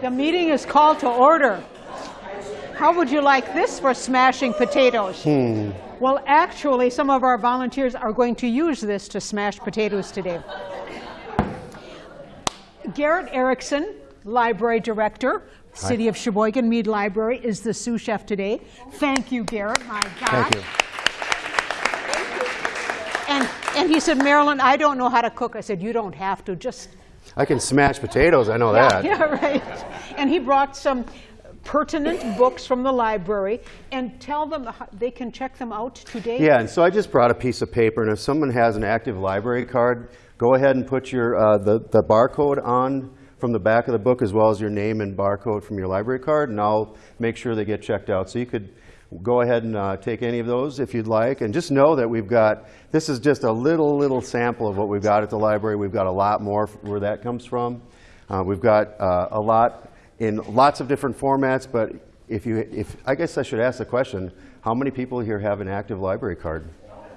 The meeting is called to order. How would you like this for smashing potatoes? Hmm. Well, actually, some of our volunteers are going to use this to smash potatoes today. Garrett Erickson, Library Director, City of Sheboygan Mead Library, is the sous chef today. Thank you, Garrett. My God. Thank you. And, and he said, Marilyn, I don't know how to cook. I said, you don't have to. Just I can smash potatoes, I know that. Yeah, right. And he brought some pertinent books from the library and tell them how- they can check them out today. Yeah, and so I just brought a piece of paper, and if someone has an active library card, go ahead and put your, uh, the, the barcode on from the back of the book as well as your name and barcode from your library card, and I'll make sure they get checked out. So you could go ahead and uh, take any of those if you'd like, and just know that we've got, this is just a little, little sample of what we've got at the library. We've got a lot more where that comes from. Uh, We've got uh, a lot in lots of different formats, but if you, if, I guess I should ask the question, how many people here have an active library card?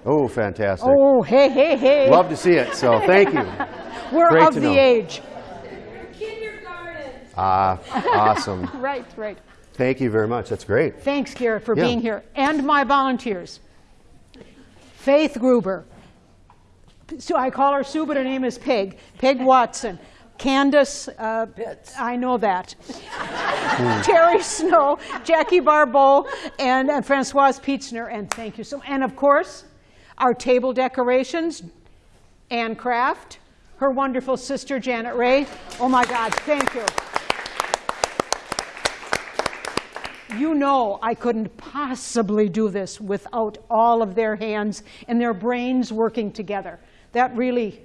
Oh, fantastic. Oh, hey, hey, hey. Love to see it, so thank you. We're great of the know. age. Ah, awesome. Right, right. Thank you very much. That's great. Thanks, Garrett, for Yeah. being here. And my volunteers. Faith Gruber. So I call her Sue, but her name is Peg. Peg Watson. Candace, uh, I know that. Terry Snow, Jackie Barbeau, and, and Francoise Pietzner, and thank you so And of course, our table decorations, Ann Kraft, her wonderful sister Janet Ray. Oh my God, thank you. You know I couldn't possibly do this without all of their hands and their brains working together. That really,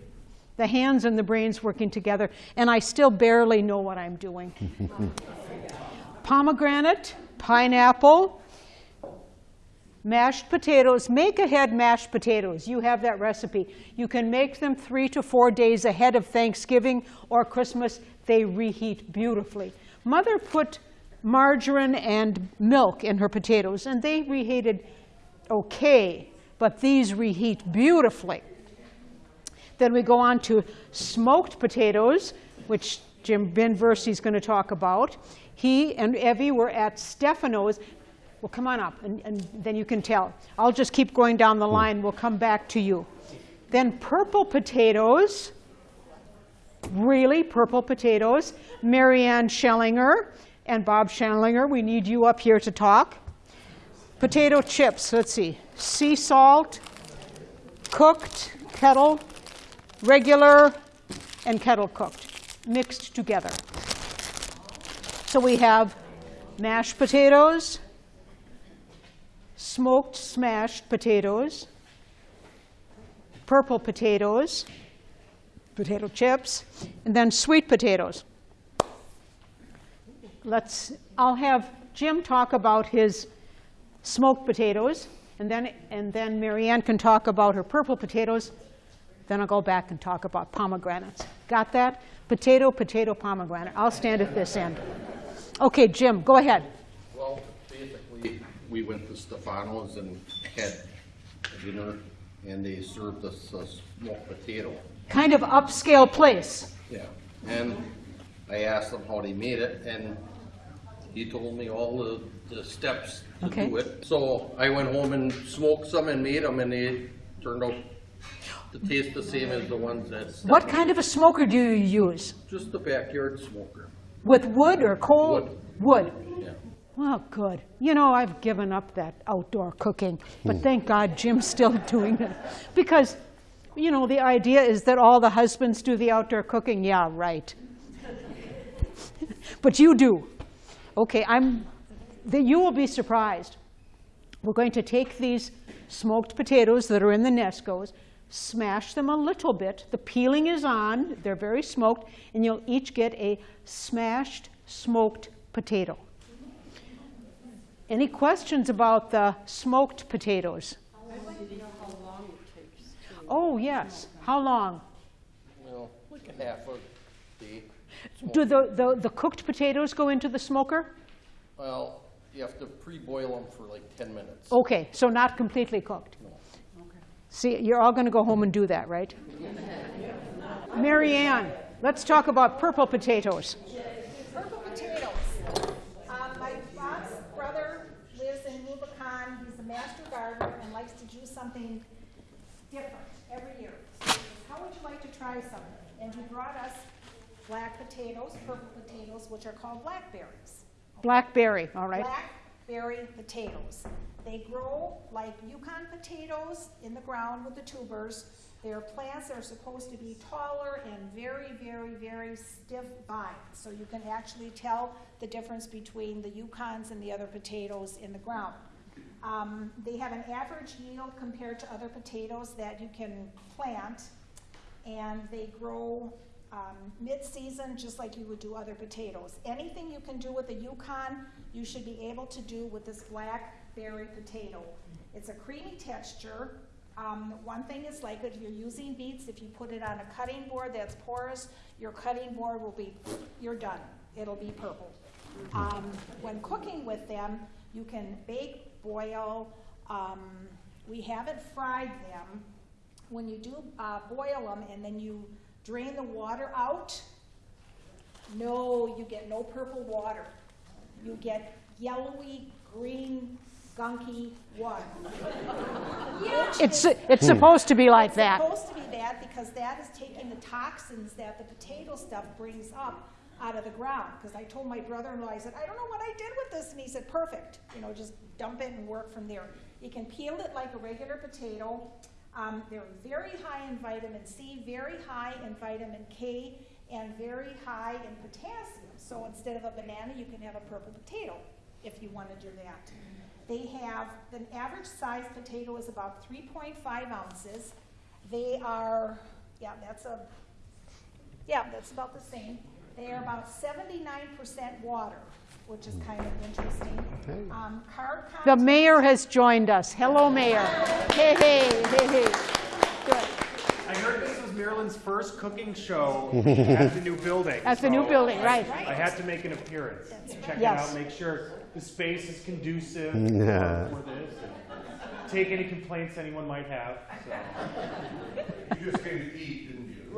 the hands and the brains working together, and I still barely know what I'm doing. Pomegranate, pineapple, mashed potatoes. Make ahead mashed potatoes. You have that recipe. You can make them three to four days ahead of Thanksgiving or Christmas. They reheat beautifully. Mother put margarine and milk in her potatoes, and they reheated okay, but these reheat beautifully. Then we go on to smoked potatoes, which Jim Ben is going to talk about. He and Evie were at Stefano's. Well, come on up, and, and then you can tell. I'll just keep going down the line. We'll come back to you. Then purple potatoes. Really, purple potatoes. Marianne Schellinger and Bob Schellinger, we need you up here to talk. Potato chips, let's see. Sea salt, cooked, kettle, regular, and kettle cooked, mixed together. So we have mashed potatoes, smoked smashed potatoes, purple potatoes, potato chips, and then sweet potatoes. Let's, I'll have Jim talk about his smoked potatoes, and then, and then Marianne can talk about her purple potatoes. Then I'll go back and talk about pomegranates. Got that? Potato, potato, pomegranate. I'll stand at this end. Okay, Jim, go ahead. Well, basically, we went to Stefano's and had dinner, and they served us a smoked potato. Kind of upscale place. Yeah. And I asked them how they made it, and he told me all the, the steps to Okay. do it. So I went home and smoked some and made them, and they turned out to taste the same as the ones that. What kind of a smoker do you use? Just the backyard smoker. With wood or coal? Wood. Wood. Yeah. Well, good. You know, I've given up that outdoor cooking, but hmm. thank God Jim's still doing it. Because, you know, the idea is that all the husbands do the outdoor cooking. Yeah, right. but you do. Okay, I'm, the, you will be surprised. We're going to take these smoked potatoes that are in the Nescos, smash them a little bit. The peeling is on, they're very smoked, and you'll each get a smashed smoked potato. Any questions about the smoked potatoes? Oh, yes. How long? Well, half. Do the, the, the cooked potatoes go into the smoker? Well, You have to pre-boil them for like 10 minutes. Okay, so not completely cooked? See, you're all going to go home and do that, right? Mary Ann, let's talk about purple potatoes. Purple potatoes. Um, my Bob's brother lives in Rubicon. He's a master gardener and likes to do something different every year. So How would you like to try something? And he brought us black potatoes, purple potatoes, which are called blackberries. Blackberry, all right? Blackberry potatoes. They grow like Yukon potatoes in the ground with the tubers. They're plants are supposed to be taller and very, very, very stiff vines. So you can actually tell the difference between the Yukons and the other potatoes in the ground. Um, they have an average yield compared to other potatoes that you can plant, and they grow um, mid-season, just like you would do other potatoes. Anything you can do with the Yukon, you should be able to do with this blackberry potato. It's a creamy texture. Um, one thing is like if you're using beets, if you put it on a cutting board that's porous, your cutting board will be, you're done. It'll be purple. Um, when cooking with them, you can bake, boil. Um, we haven't fried them. When you do uh, boil them and then you drain the water out, no, you get no purple water. You get yellowy, green, gunky water. Which It's, it's supposed to be like it's that. It's supposed to be that because that is taking the toxins that the potato stuff brings up out of the ground. Because I told my brother-in-law, I said, I don't know what I did with this, and he said, perfect. You know, just dump it and work from there. You can peel it like a regular potato. Um, they're very high in vitamin C, very high in vitamin K, and very high in potassium. So instead of a banana, you can have a purple potato if you want to do that. They have, the average size potato is about 3.5 ounces. They are, yeah, that's a, yeah, that's about the same. They are about 79% water, which is kind of interesting. Um, carb The mayor has joined us. Hello, mayor. Hey, hey, hey, hey. Good. I heard this was Marilyn's first cooking show at the new building. At the new building, right. I had to make an appearance, check it out, make sure the space is conducive Yeah. for for this. Take any complaints anyone might have, so. You just came to eat,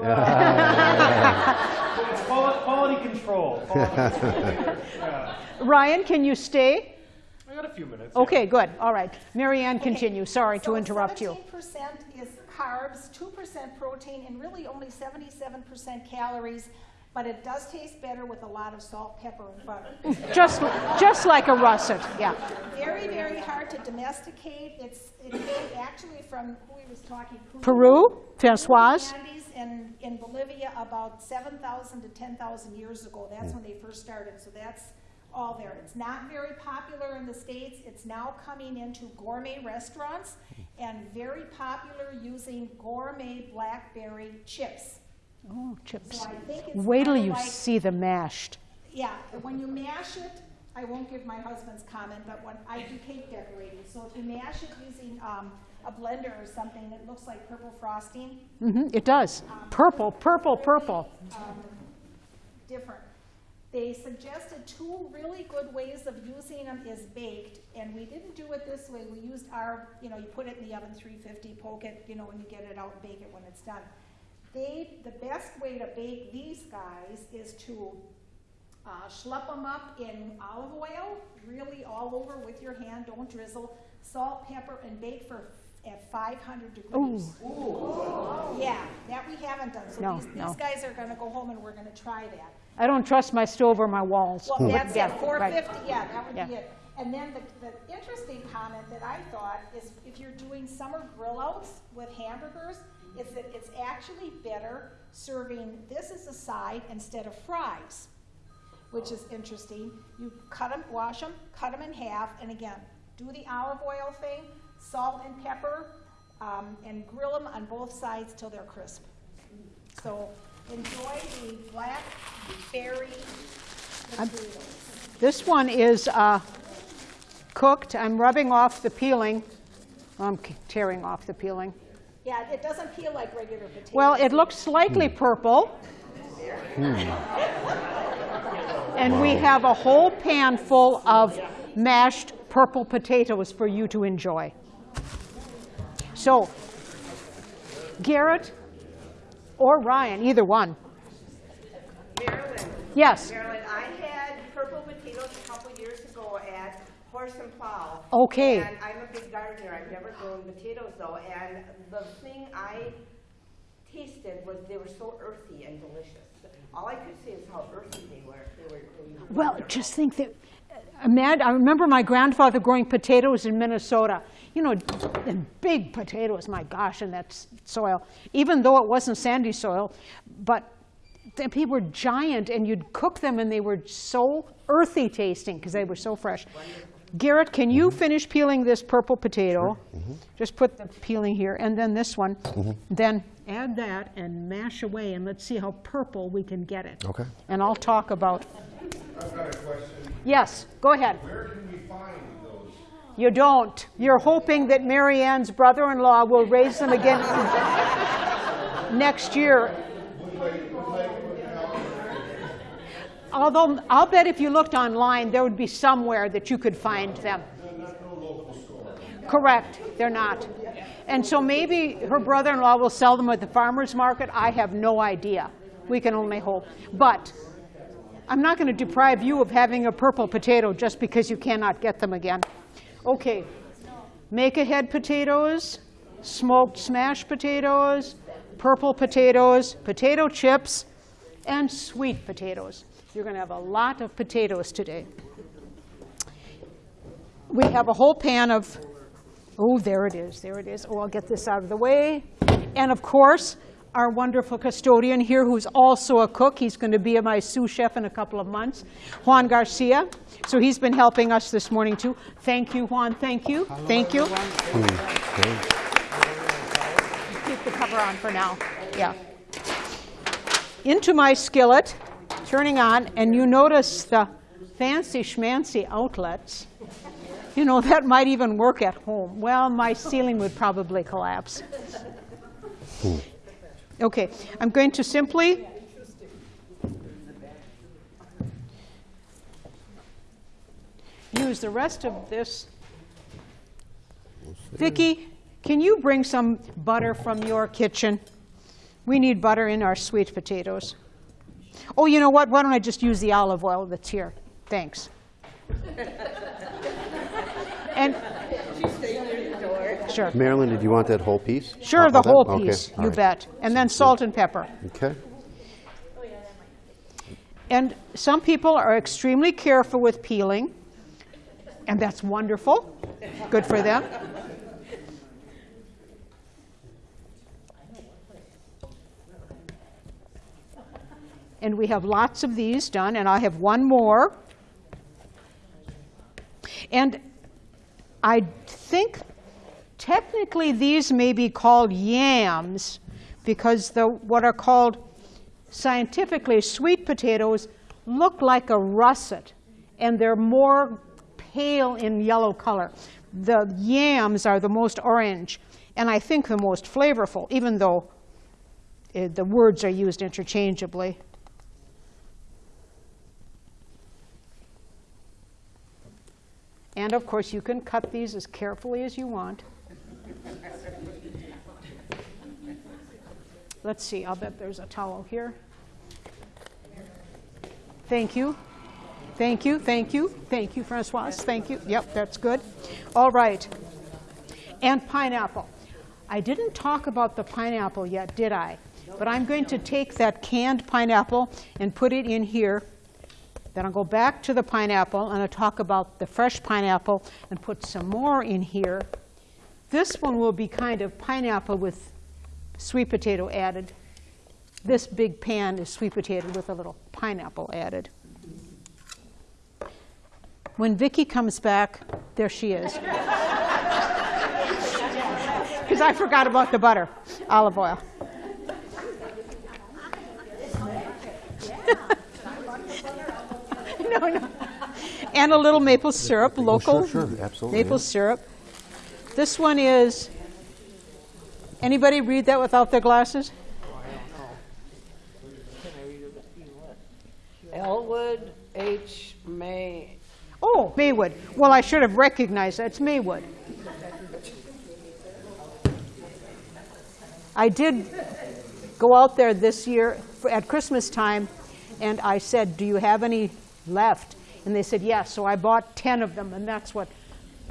Ah. didn't you? It's quality, quality control. quality control. Yeah. Ryan, can you stay? I got a few minutes. yeah. Okay, good. All right. Marianne, Ann, Okay, continue. Sorry to so interrupt you. 17% is carbs, 2% protein, and really only 77% calories, but it does taste better with a lot of salt, pepper, and butter. Just, just like a russet, yeah. Very, very hard to domesticate. It's, it came actually from, who we was talking, Peru, Françoise? Andes in, in Bolivia about 7,000 to 10,000 years ago. That's when they first started, so that's all there. It's not very popular in the States. It's now coming into gourmet restaurants and very popular using gourmet blackberry chips. Oh, chips. So I think it's Wait till you like- see the mashed. Yeah, when you mash it, I won't give my husband's comment, but when I do cake decorating, so if you mash it using um, a blender or something, that looks like purple frosting. Mm -hmm, it does. Purple, purple, purple. um, different. They suggested two really good ways of using them is baked, and we didn't do it this way. We used our, you know, you put it in the oven 350, poke it, you know, when you get it out, bake it when it's done. They, the best way to bake these guys is to uh, schlep them up in olive oil, really all over with your hand, don't drizzle, salt, pepper, and bake for at 500 degrees. Yeah, that we haven't done. So No, these, no. these guys are gonna go home and we're gonna try that. I don't trust my stove or my walls. Well, that's Yeah, it, four right. yeah, that would be it. And then the, the interesting comment that I thought is if you're doing summer grill outs with hamburgers, is that it's actually better serving this as a side instead of fries, which is interesting. You cut them, wash them, cut them in half, and again, do the olive oil thing, salt and pepper, um, and grill them on both sides till they're crisp. So enjoy the blackberry potatoes. This one is uh, cooked. I'm rubbing off the peeling. I'm tearing off the peeling. Yeah, it doesn't peel like regular potatoes. Well, it looks slightly purple. And we have a whole pan full of mashed purple potatoes for you to enjoy. So, Garrett or Ryan, either one. Marilyn, Yes. Marilyn, I had purple potatoes a couple years ago at Horse and Plow. Okay. And I'm a big gardener, I've never grown potatoes though, and the thing I tasted was they were so earthy and delicious. All I could say is how earthy they were. They were, they were Well, just think that, uh, Mad, I remember my grandfather growing potatoes in Minnesota. You know, and big potatoes, my gosh, in that soil. Even though it wasn't sandy soil, but the people were giant, and you'd cook them, and they were so earthy tasting because they were so fresh. Garrett, can you mm-hmm. finish peeling this purple potato? Mm-hmm. Mm-hmm. Just put the peeling here, and then this one. Then add that and mash away, and let's see how purple we can get it. Okay. And I'll talk about I've got a question. Yes, go ahead. Where can we find those? You don't. You're hoping that Mary Ann's brother-in-law will raise them again next year. Although, I'll bet if you looked online, there would be somewhere that you could find them. Correct, they're not. And so maybe her brother-in-law will sell them at the farmer's market. I have no idea. We can only hope. But I'm not going to deprive you of having a purple potato just because you cannot get them again. Okay, make ahead potatoes, smoked smashed potatoes, purple potatoes, potato chips, and sweet potatoes. You're going to have a lot of potatoes today. We have a whole pan of, oh, there it is, there it is. Oh, I'll get this out of the way. And of course, our wonderful custodian here, who's also a cook. He's going to be my sous chef in a couple of months, Juan Garcia. So he's been helping us this morning too. Thank you, Juan. Thank you. Thank you. Keep the cover on for now. Yeah. Into my skillet, turning on, and you notice the fancy schmancy outlets. You know, that might even work at home. Well, my ceiling would probably collapse. Okay, I'm going to simply use the rest of this. Vicki, can you bring some butter from your kitchen? We need butter in our sweet potatoes. Oh, you know what? Why don't I just use the olive oil that's here? Thanks. and sure, Marilyn, did you want that whole piece? sure, uh, All the whole Okay, piece. all You right. bet. And then salt and pepper. Okay. And some people are extremely careful with peeling, and that's wonderful. Good for them. And we have lots of these done, and I have one more. And I think technically these may be called yams because the what are called scientifically sweet potatoes look like a russet and they're more pale in yellow color. The yams are the most orange and I think the most flavorful, even though uh, the words are used interchangeably. And of course, you can cut these as carefully as you want. Let's see, I'll bet there's a towel here. Thank you. Thank you, thank you, thank you, Francoise, thank you. Yep, that's good. All right. And pineapple. I didn't talk about the pineapple yet, did I? But I'm going to take that canned pineapple and put it in here. Then I'll go back to the pineapple and I'll talk about the fresh pineapple and put some more in here. This one will be kind of pineapple with sweet potato added. This big pan is sweet potato with a little pineapple added. When Vicki comes back, there she is. Because I forgot about the butter, olive oil. no, no. And a little maple syrup, local sure, absolutely, maple syrup. This one is. Anybody read that without their glasses? Elwood H. May. Oh, Maywood. Well, I should have recognized that. It's Maywood. I did go out there this year at Christmas time, and I said, "Do you have any left?" And they said, "Yes." So I bought 10 of them, and that's what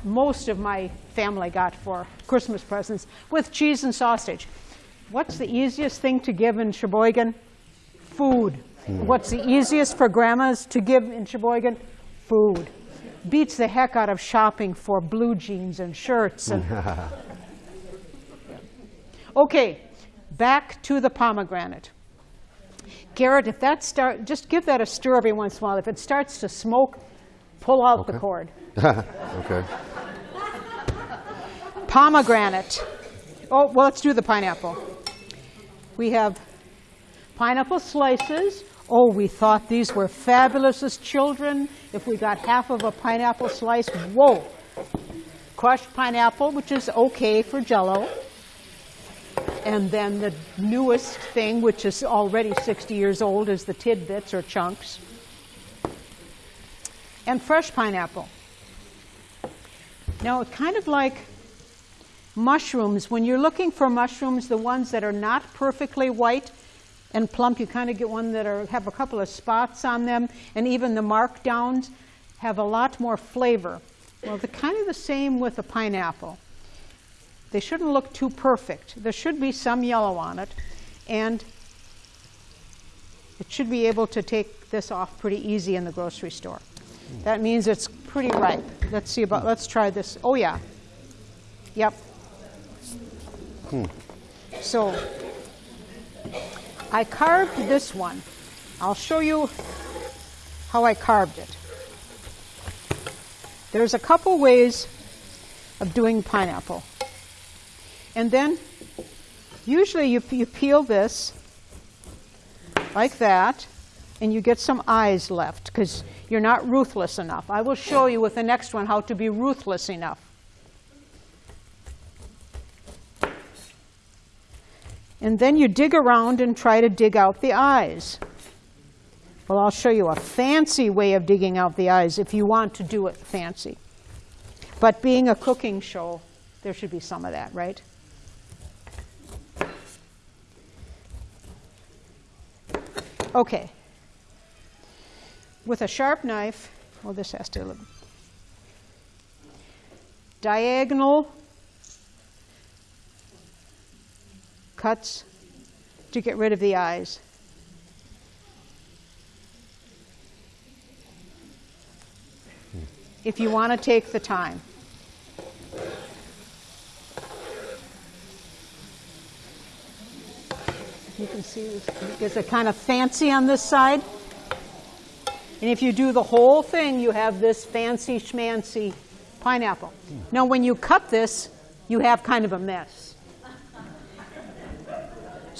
most of my family got for Christmas presents with cheese and sausage. What's the easiest thing to give in Sheboygan? Food. What's the easiest for grandmas to give in Sheboygan? Food. Beats the heck out of shopping for blue jeans and shirts and Okay, back to the pomegranate. Garrett, if that start, just give that a stir every once in a while. If it starts to smoke, pull out the cord. Okay. Pomegranate. Oh, well, let's do the pineapple. We have pineapple slices. Oh, we thought these were fabulous as children. If we got half of a pineapple slice, whoa. Crushed pineapple, which is okay for jello. And then the newest thing, which is already 60 years old, is the tidbits or chunks. And fresh pineapple. Now, it's kind of like mushrooms, when you're looking for mushrooms, the ones that are not perfectly white and plump, you kind of get one that are, have a couple of spots on them, and even the markdowns have a lot more flavor. Well, they're kind of the same with a pineapple. They shouldn't look too perfect. There should be some yellow on it, and it should be able to take this off pretty easy in the grocery store. That means it's pretty ripe. Let's see about, let's try this. Oh, yeah. Yep. So I carved this one. I'll show you how I carved it. There's a couple ways of doing pineapple. And then usually you, you peel this like that and you get some eyes left because you're not ruthless enough. I will show you with the next one how to be ruthless enough. And then you dig around and try to dig out the eyes. Well, I'll show you a fancy way of digging out the eyes if you want to do it fancy. But being a cooking show, there should be some of that, right? Okay. With a sharp knife, well, this has to diagonal cuts to get rid of the eyes. If you want to take the time. You can see this gets a kind of fancy on this side. And if you do the whole thing, you have this fancy schmancy pineapple. Now, when you cut this, you have kind of a mess.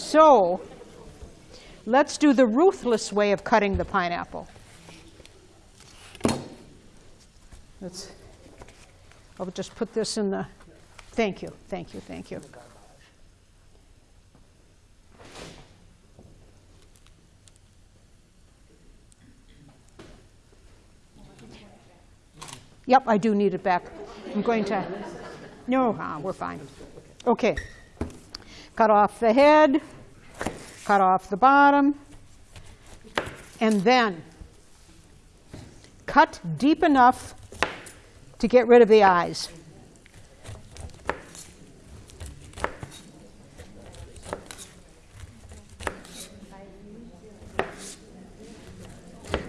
So, let's do the ruthless way of cutting the pineapple. Let's, I'll just put this in the, thank you, thank you, thank you. Yep, I do need it back. I'm going to, no, ah, we're fine. Okay. Cut off the head, cut off the bottom, and then cut deep enough to get rid of the eyes.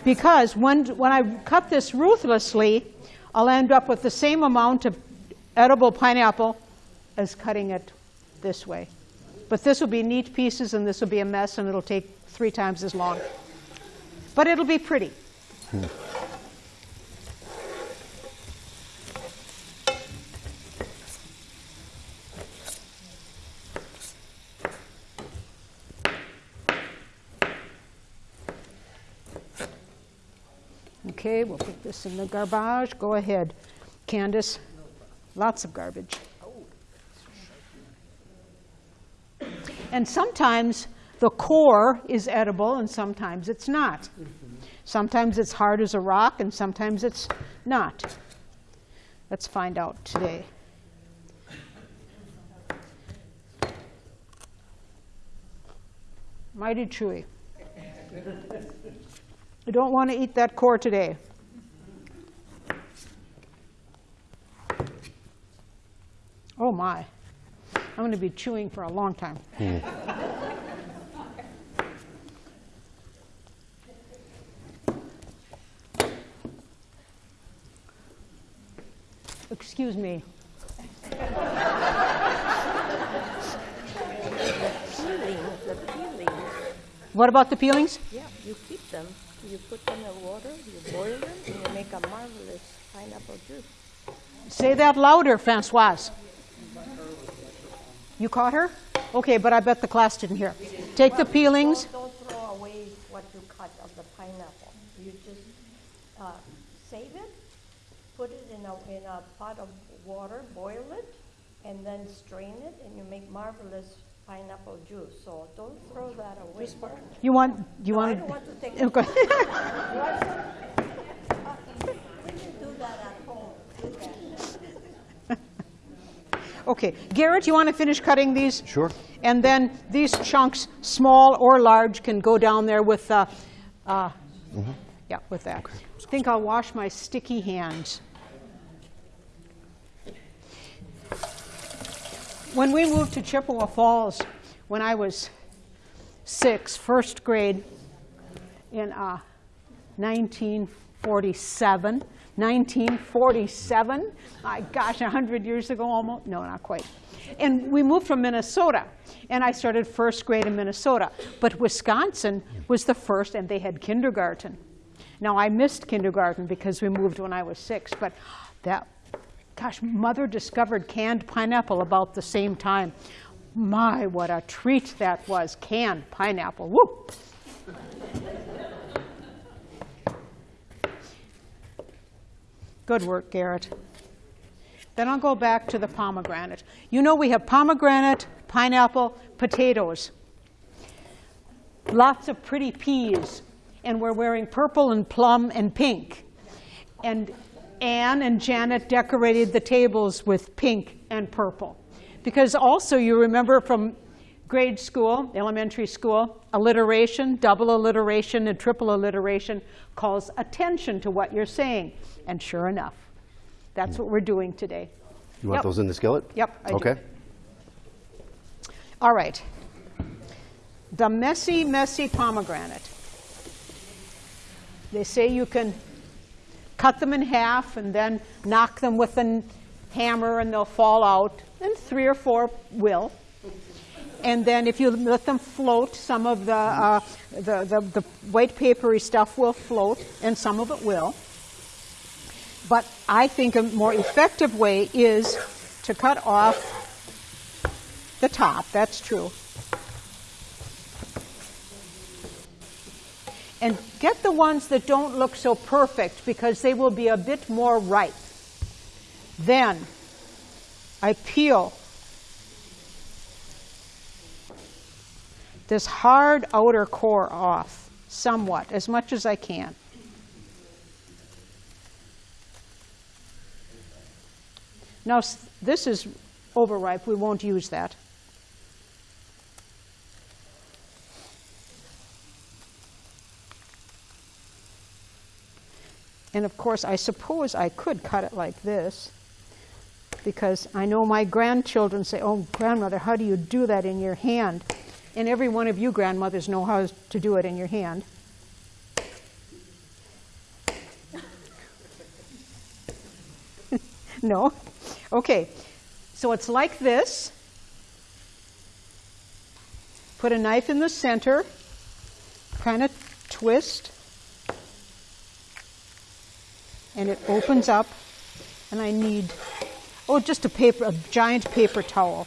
Because when, when I cut this ruthlessly, I'll end up with the same amount of edible pineapple as cutting it this way. But this will be neat pieces and this will be a mess and it'll take three times as long. But it'll be pretty. Okay, we'll put this in the garbage. Go ahead, Candace. Lots of garbage. And sometimes the core is edible and sometimes it's not. Sometimes it's hard as a rock and sometimes it's not. Let's find out today. Mighty chewy. I don't want to eat that core today. Oh my. I'm going to be chewing for a long time. Hmm. Excuse me. peelings, the peelings. What about the peelings? Yeah, you keep them. You put them in water, you boil them, and you make a marvelous pineapple juice. Say that louder, Francoise. You caught her? Okay, but I bet the class didn't hear. Take the peelings. Don't, don't throw away what you cut of the pineapple. You just uh, save it, put it in a, in a pot of water, boil it, and then strain it, and you make marvelous pineapple juice. So don't throw that away. You want? You No, I want? don't want to take Okay. Uh, We can do that at home. Okay, Garrett, you want to finish cutting these? Sure. And then these chunks, small or large, can go down there with. Uh, uh, Yeah, with that. I think I'll wash my sticky hands. When we moved to Chippewa Falls, when I was six, first grade, in uh, 1947. 1947. My gosh, 100 years ago almost? No, not quite. And we moved from Minnesota, and I started first grade in Minnesota. But Wisconsin was the first, and they had kindergarten. Now, I missed kindergarten because we moved when I was six, but that, gosh, mother discovered canned pineapple about the same time. My, what a treat that was, canned pineapple. Woo! Good work, Garrett. Then I'll go back to the pomegranate. You know we have pomegranate, pineapple, potatoes. Lots of pretty peas. And we're wearing purple and plum and pink. And Anne and Janet decorated the tables with pink and purple. Because also you remember from grade school, elementary school, alliteration, double alliteration, and triple alliteration calls attention to what you're saying. And sure enough, that's what we're doing today. You want Yep. those in the skillet? Yep, I do. Okay. All right. The messy, messy pomegranate. They say you can cut them in half and then knock them with a hammer and they'll fall out, and three or four will. And then if you let them float, some of the, uh, the, the, the white papery stuff will float, and some of it will. But I think a more effective way is to cut off the top, that's true. And get the ones that don't look so perfect because they will be a bit more ripe. Then I peel this hard outer core off somewhat, as much as I can. Now, this is overripe. We won't use that. And of course, I suppose I could cut it like this because I know my grandchildren say, Oh, grandmother, how do you do that in your hand? And every one of you grandmothers know how to do it in your hand. no? Okay, so it's like this. Put a knife in the center, kind of twist, and it opens up. And I need, oh, just a paper, a giant paper towel.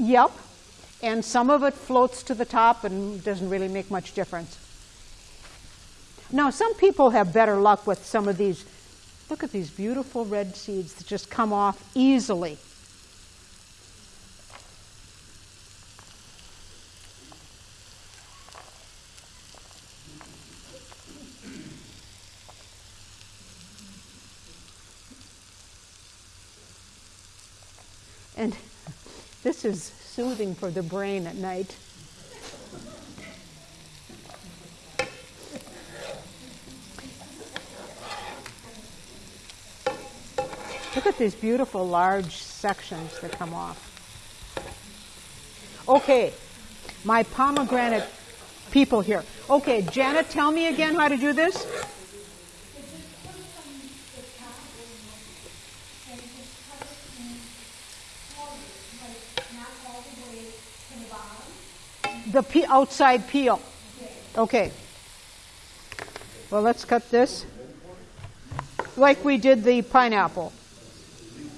Yep. And some of it floats to the top and doesn't really make much difference. Now, some people have better luck with some of these. Look at these beautiful red seeds that just come off easily. And this is soothing for the brain at night. Look at these beautiful large sections that come off. Okay, my pomegranate people here. Okay, Janet, tell me again how to do this. The pe- outside peel. Okay. Well, let's cut this like we did the pineapple.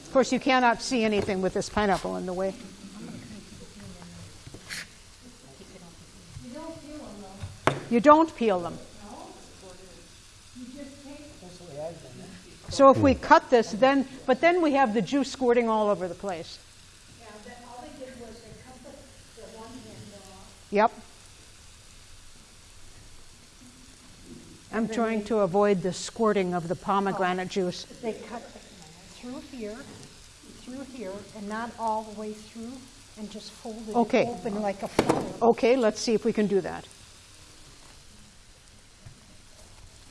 Of course, you cannot see anything with this pineapple in the way. You don't peel them. So if we cut this, then, but then we have the juice squirting all over the place. Yeah, then all they did was they cut the, the one end off. Yep. I'm trying to avoid the squirting of the pomegranate oh. juice. They cut through here, through here, and not all the way through, and just fold it Okay. open like a flower. Okay, let's see if we can do that.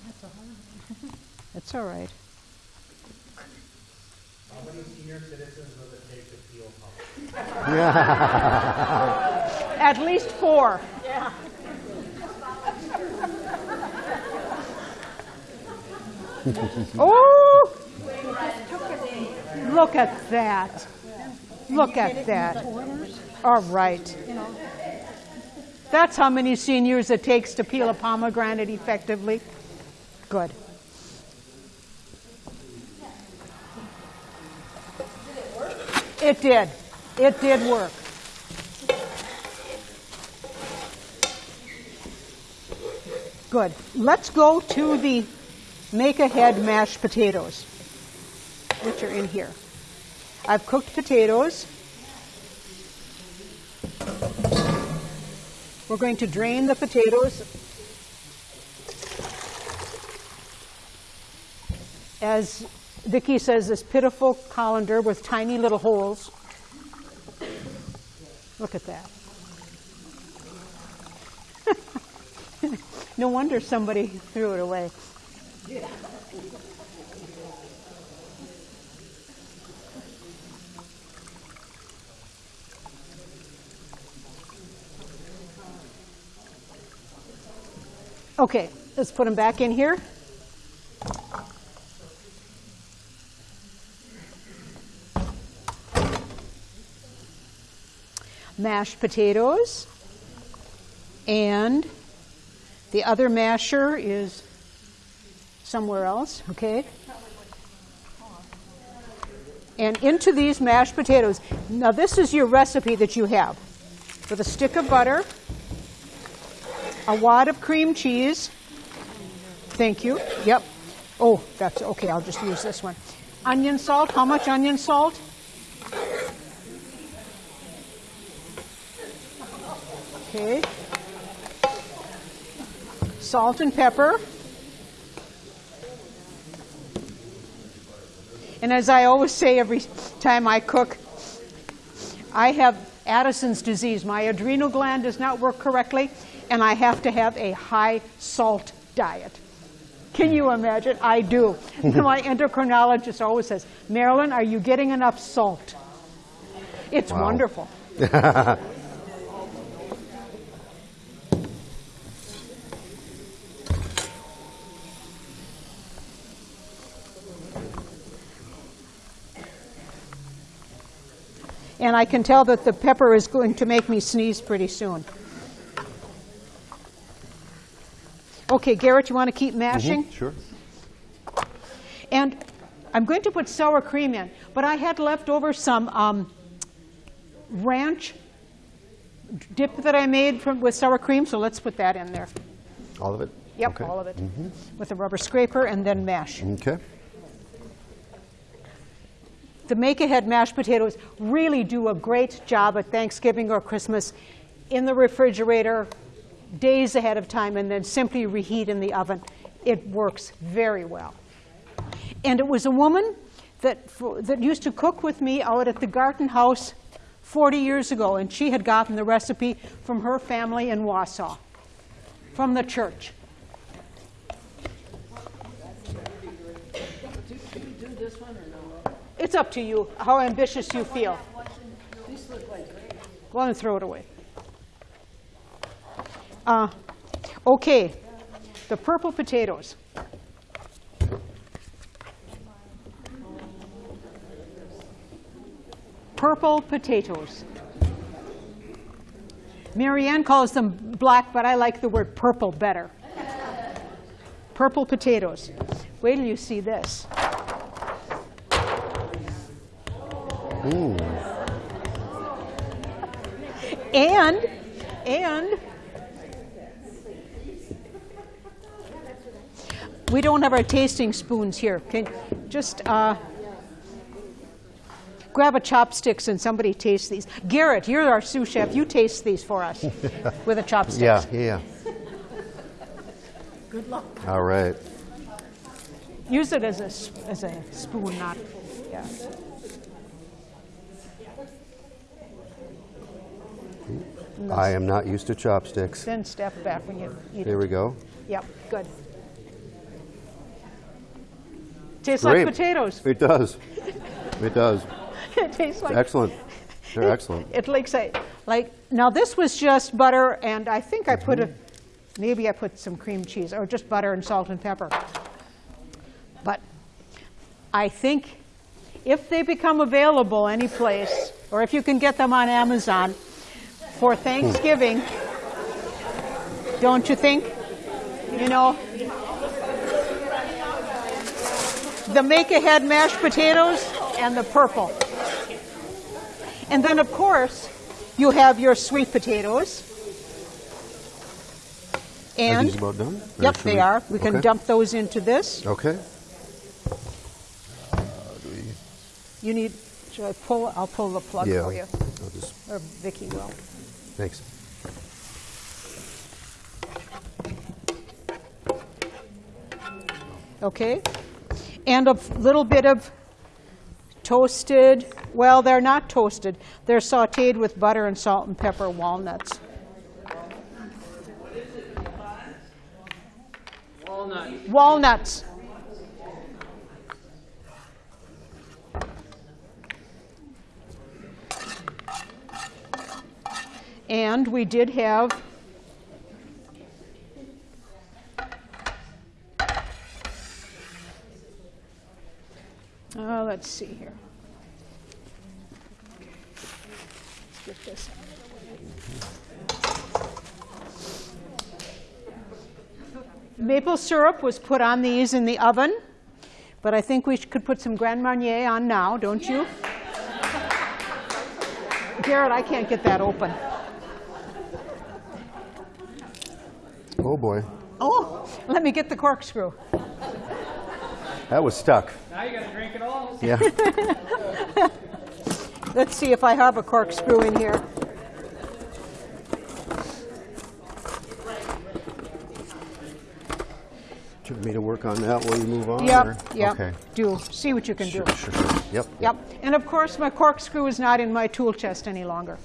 That's a hard It's all right. How many senior citizens does it take to peel At least four. Yeah. oh! Look at that. Look at that. All right. That's how many seniors it takes to peel a pomegranate effectively. Good. It did. It did work. Good. Let's go to the make ahead mashed potatoes, which are in here. I've cooked potatoes. We're going to drain the potatoes. As Vicki says, this pitiful colander with tiny little holes. Look at that. no wonder somebody threw it away. Okay, let's put them back in here. Mashed potatoes. And the other masher is somewhere else, okay? And into these mashed potatoes. Now, this is your recipe that you have with a stick of butter, a wad of cream cheese. Thank you. Yep. Oh, that's okay. I'll just use this one. Onion salt. How much onion salt? Okay. Salt and pepper. And as I always say every time I cook, I have Addison's disease. My adrenal gland does not work correctly, and I have to have a high salt diet. Can you imagine? I do. My endocrinologist always says, Marilyn, are you getting enough salt? It's Wow. wonderful. And I can tell that the pepper is going to make me sneeze pretty soon. Okay, Garrett, you want to keep mashing? Sure. And I'm going to put sour cream in, but I had left over some um, ranch dip that I made from, with sour cream, so let's put that in there. All of it? Yep, Okay. all of it. With a rubber scraper and then mash. Okay. The make-ahead mashed potatoes really do a great job at Thanksgiving or Christmas in the refrigerator days ahead of time and then simply reheat in the oven. It works very well. And it was a woman that, that used to cook with me out at the Garten House 40 years ago, and she had gotten the recipe from her family in Wausau, from the church. It's up to you, how ambitious you feel. Go on and throw it away. Uh, okay, the purple potatoes. Purple potatoes. Marianne calls them black, but I like the word purple better. Purple potatoes. Wait till you see this. And, and, we don't have our tasting spoons here. Can, just uh, grab a chopsticks and somebody taste these. Garrett, you're our sous chef. You taste these for us with a chopstick. Yeah, yeah, yeah. Good luck. All right. Use it as a, s- as a spoon, not, yeah. I am not used to chopsticks. Then step back when you eat Here it. we go. Yep, good. Tastes Great. like potatoes. It does. It does. It tastes like Excellent. They're excellent. It looks like, like, now this was just butter, and I think I put a, mm-hmm. maybe I put some cream cheese, or just butter and salt and pepper. But I think if they become available any place, or if you can get them on Amazon for Thanksgiving, don't you think? You know, the make-ahead mashed potatoes and the purple. And then, of course, you have your sweet potatoes. Are And, these about done? Or yep, they we- are. We can okay. dump those into this. Okay. You need, should I pull, I'll pull the plug Yeah. for you, I'll just, or Vicky will. Thanks. Okay? And a little bit of toasted, well, they're not toasted. They're sauteed with butter and salt and pepper walnuts. Walnut. Walnuts. And we did have Uh, let's see here. Let's get this out of the way. Maple syrup was put on these in the oven, but I think we could put some Grand Marnier on now, don't you? Garrett, I can't get that open. Oh, boy. Oh, let me get the corkscrew. That was stuck. Now you gotta drink it all. Yeah. Let's see if I have a corkscrew in here. Do you me to work on that while you move on? or- Yep, yep. Okay. Do, see what you can do. Sure, sure, sure. Yep. Yep, and of course, my corkscrew is not in my tool chest any longer.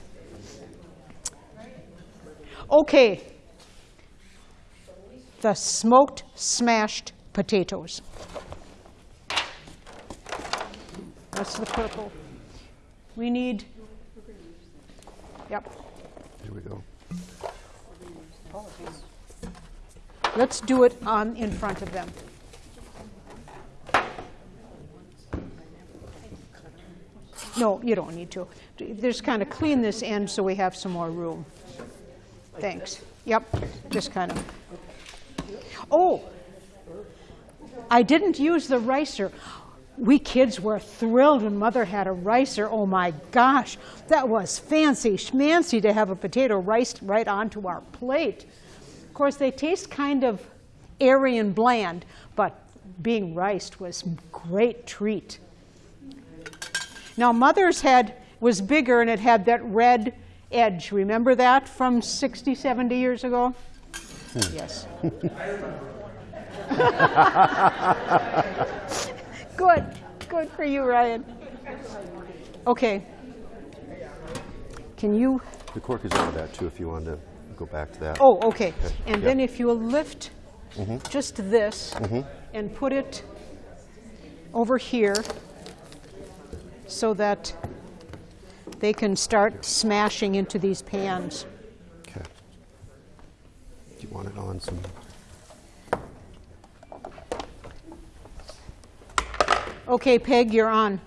Okay. The smoked smashed potatoes. That's the purple. We need, yep, Here we go. let's do it on, in front of them. No, you don't need to. Just kind of clean this end so we have some more room. Thanks. Yep, just kind of. Oh, I didn't use the ricer. We kids were thrilled when mother had a ricer. Oh my gosh, that was fancy schmancy to have a potato riced right onto our plate. Of course, they taste kind of airy and bland, but being riced was a great treat. Now, mother's had was bigger and it had that red edge. Remember that from 60, 70 years ago? Yes. Good, good for you, Ryan. Okay. Can you, The cork is over that too, if you wanted to go back to that. oh, okay. And yeah. then if you'll lift mm-hmm. just this mm-hmm. and put it over here so that they can start smashing into these pans. Okay. You want it on some? Okay, Peg, you're on.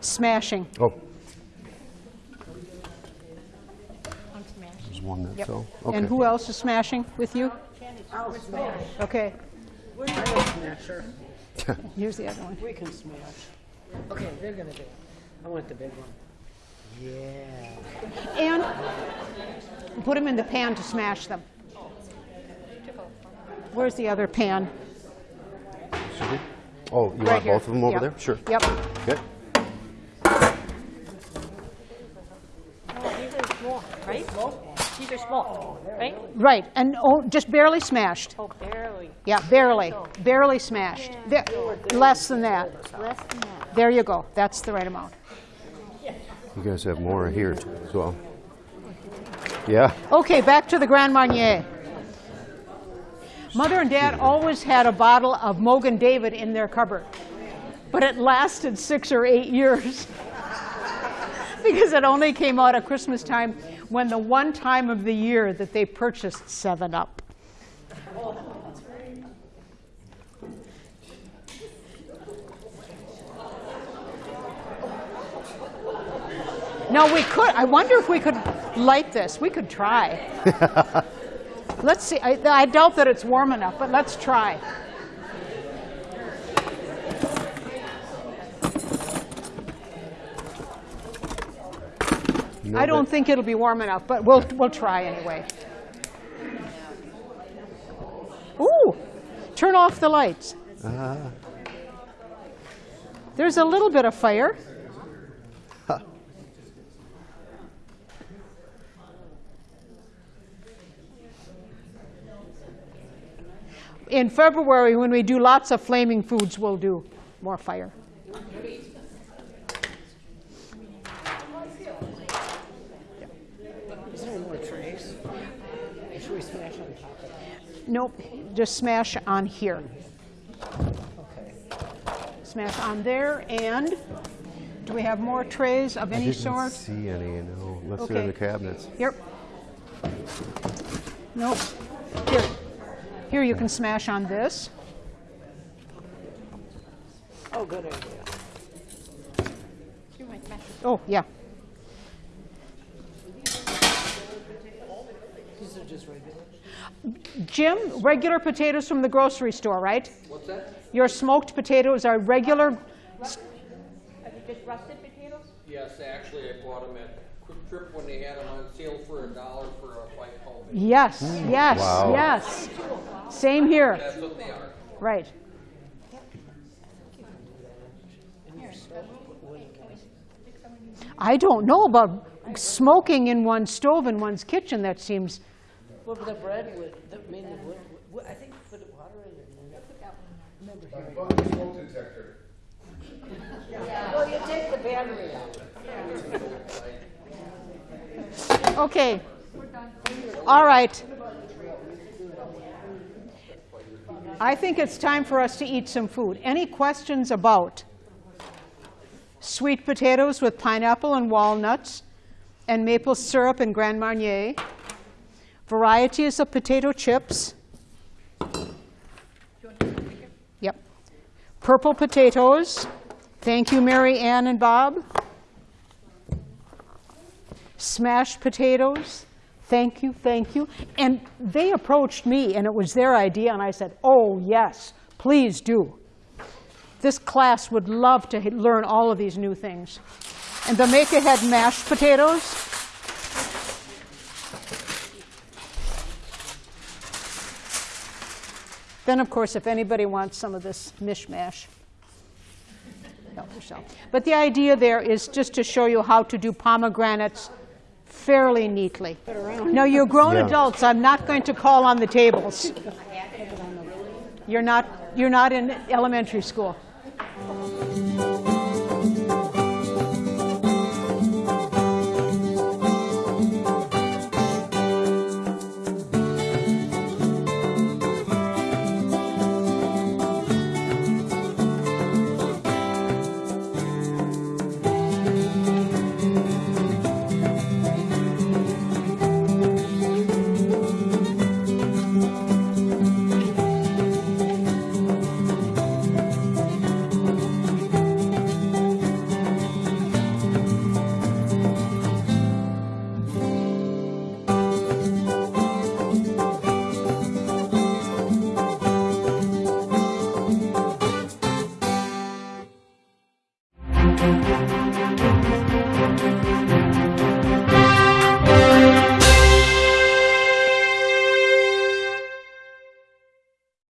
Smashing. Oh. There's one that fell. Okay. And who else is smashing with you? Okay, Smasher. here's the other one. We can smash. Okay, they're gonna do it. I want the big one. Yeah. And put them in the pan to smash them. Where's the other pan? Oh, you Right want here. both of them over Yep. there? Sure. Yep. Okay. Oh, these are small, right? These are small, right? Right, and oh, just barely smashed. Oh, barely. Yeah, barely, oh. barely smashed. There- Less than that. Less than that. There you go. That's the right amount. You guys have more here as well. Yeah. Okay, back to the Grand Marnier. Mother and Dad always had a bottle of Mogen David in their cupboard, but it lasted six or eight years because it only came out at Christmas time when the one time of the year that they purchased 7 Up. No, we could. I wonder if we could light this. We could try. let's see. I, I doubt that it's warm enough, but let's try. No, I don't think it'll be warm enough, but we'll, we'll try anyway. Ooh, turn off the lights. Uh-huh. There's a little bit of fire. In February, when we do lots of flaming foods, we'll do more fire. Is there more trays? Or should we smash on top of that? Nope, just smash on here. Okay. Smash on there, and do we have more trays of I any didn't sort? see any, no, unless they're in the cabinets. Yep. Nope. Here. Here, you can smash on this. Oh, good idea. Oh, yeah. These are just regular. Jim, regular potatoes from the grocery store, right? What's that? Your smoked potatoes are regular. Are they just russet potatoes? Yes, actually, I bought them at QuikTrip when they had them on sale for a dollar for a white homemade. Yes, mm. yes, Wow. yes. Same here. That's what they are. Right. I don't know about smoking in one's stove in one's kitchen. That seems. What about the bread with, the, I mean, the, wood- wood- I think put water in it. Remember hearing. Bug smoke detector. Well, you take the battery out. Okay. All right. I think it's time for us to eat some food. Any questions about sweet potatoes with pineapple and walnuts and maple syrup and Grand Marnier, varieties of potato chips. Yep. Purple potatoes. Thank you, Mary Ann and Bob. Smashed potatoes, Thank you, thank you. And they approached me, and it was their idea, and I said, oh, yes, please do. This class would love to learn all of these new things. And the Make Ahead mashed potatoes, Then, of course, if anybody wants some of this mishmash, help yourself. But the idea there is just to show you how to do pomegranates fairly neatly. No, you're grown Yeah. adults. I'm not going to call on the tables. You're not, you're not in elementary school.